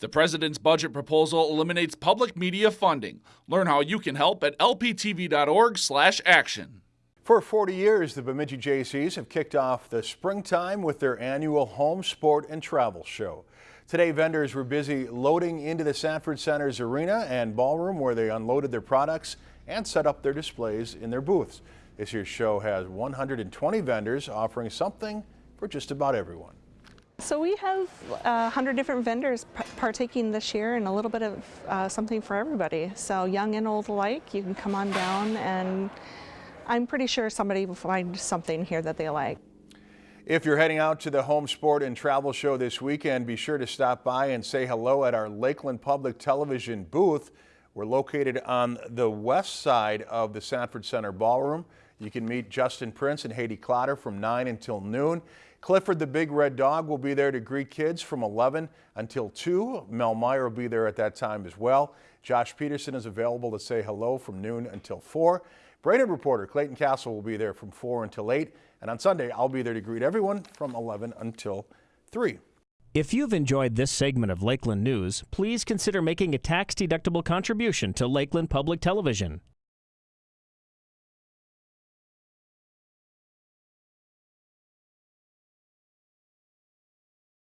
The president's budget proposal eliminates public media funding. Learn how you can help at lptv.org/action. For 40 years, the Bemidji Jaycees have kicked off the springtime with their annual home sport and travel show. Today, vendors were busy loading into the Sanford Center's arena and ballroom where they unloaded their products and set up their displays in their booths. This year's show has 120 vendors offering something for just about everyone. So we have uh, 100 different vendors partaking this year and a little bit of uh, something for everybody. So young and old alike, you can come on down and I'm pretty sure somebody will find something here that they like. If you're heading out to the Home Sport and Travel Show this weekend, be sure to stop by and say hello at our Lakeland Public Television booth. We're located on the west side of the Sanford Center Ballroom. You can meet Justin Prince and Haiti Clotter from 9 until noon. Clifford the Big Red Dog will be there to greet kids from 11 until 2. Mel Meyer will be there at that time as well. Josh Peterson is available to say hello from noon until 4. Brainerd reporter Clayton Castle will be there from 4 until 8. And on Sunday, I'll be there to greet everyone from 11 until 3. If you've enjoyed this segment of Lakeland News, please consider making a tax-deductible contribution to Lakeland Public Television.